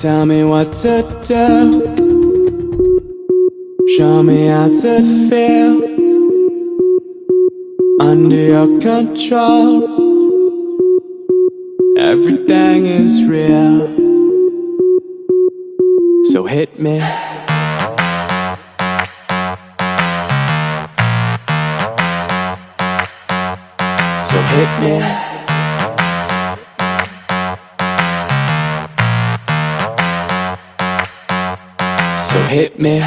Tell me what to do. Show me how to feel under your control. Everything is real. So hit me. So hit me. So hit me.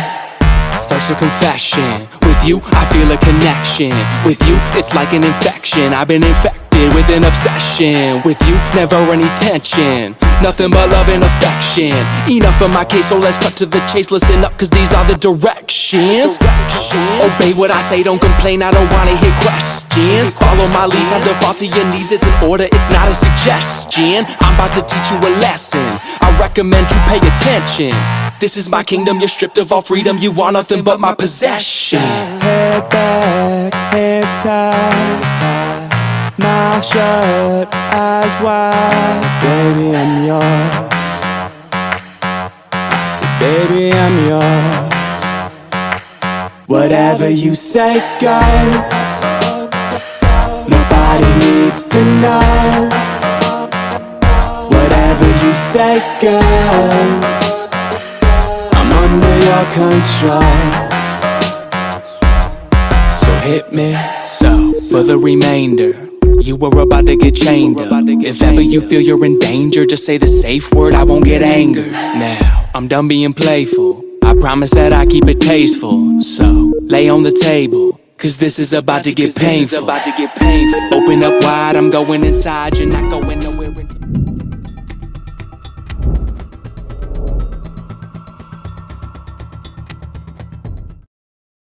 First a confession. With you, I feel a connection. With you, it's like an infection. I've been infected with an obsession. With you, never any tension. Nothing but love and affection. Enough of my case, so let's cut to the chase. Listen up, cause these are the directions. Obey what I say, don't complain. I don't wanna hear questions. Follow my lead, time to fall to your knees. It's an order, it's not a suggestion. I'm about to teach you a lesson. I recommend you pay attention. This is my kingdom, you're stripped of all freedom. You want nothing but my possession. Head back, hands tied, mouth shut, eyes wide. Baby, I'm yours. Said, baby, I'm yours. Whatever you say, go. Nobody needs to know. Whatever you say, go. I'm under your control. So hit me. So, for the remainder, you were about to get chained up. If ever you feel you're in danger, just say the safe word, I won't get angered. Now, I'm done being playful. I promise that I keep it tasteful. So, lay on the table. Cause this is about to get painful. About to get painful. Open up wide, I'm going inside, you're not going nowhere. until-